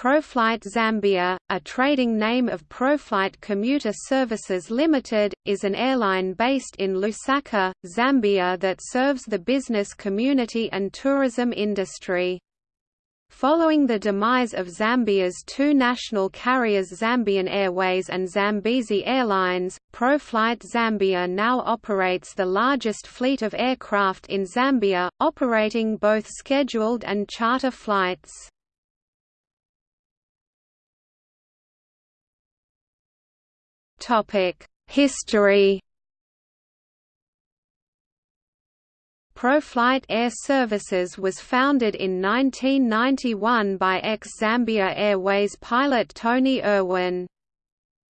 Proflight Zambia, a trading name of Proflight Commuter Services Limited, is an airline based in Lusaka, Zambia that serves the business community and tourism industry. Following the demise of Zambia's two national carriers Zambian Airways and Zambezi Airlines, Proflight Zambia now operates the largest fleet of aircraft in Zambia, operating both scheduled and charter flights. History Proflight Air Services was founded in 1991 by ex-Zambia Airways pilot Tony Irwin.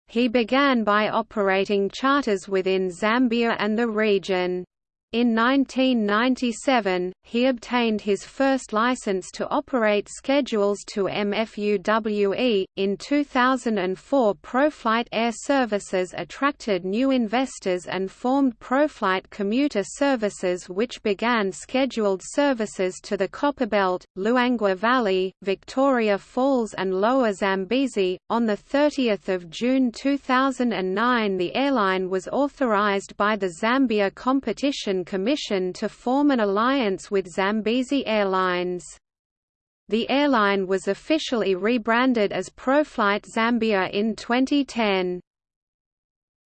He began by operating charters within Zambia and the region. In 1997, he obtained his first license to operate schedules to MFUWE. In 2004, Proflight Air Services attracted new investors and formed Proflight Commuter Services, which began scheduled services to the Copperbelt, Luangwa Valley, Victoria Falls, and Lower Zambezi. On the 30th of June 2009, the airline was authorized by the Zambia Competition Commission to form an alliance with Zambezi Airlines. The airline was officially rebranded as Proflight Zambia in 2010.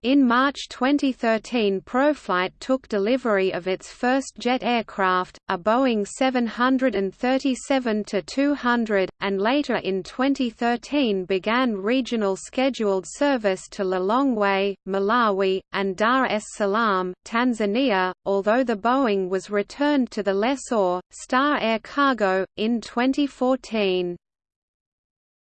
In March 2013 Proflight took delivery of its first jet aircraft, a Boeing 737-200, and later in 2013 began regional scheduled service to Lilongwe, Malawi, and Dar es Salaam, Tanzania, although the Boeing was returned to the lessor, Star Air Cargo, in 2014.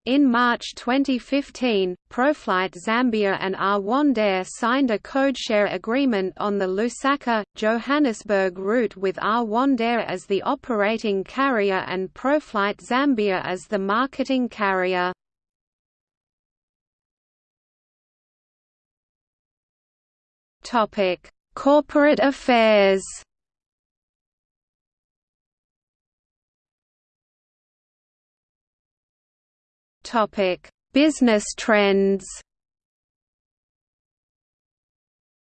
In March 2015, Proflight Zambia and Rwandair signed a codeshare agreement on the Lusaka-Johannesburg route with Rwandair as the operating carrier and Proflight Zambia as the marketing carrier. Corporate affairs Topic: Business trends.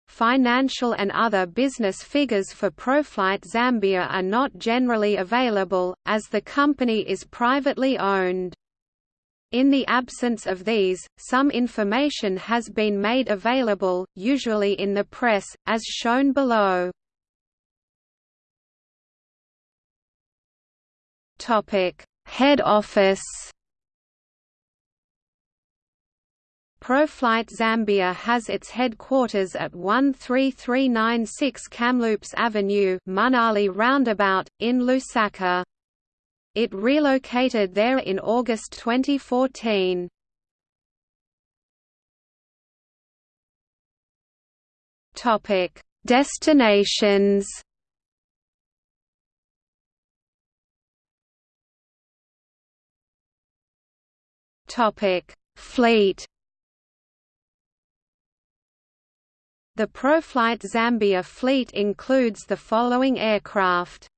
Financial and other business figures for Proflight Zambia are not generally available, as the company is privately owned. In the absence of these, some information has been made available, usually in the press, as shown below. Head office Proflight Zambia has its headquarters at 13396 Kamloops Avenue Manali Roundabout, in Lusaka. It relocated there in August 2014. Topic: Destinations. Fleet. The Proflight Zambia fleet includes the following aircraft.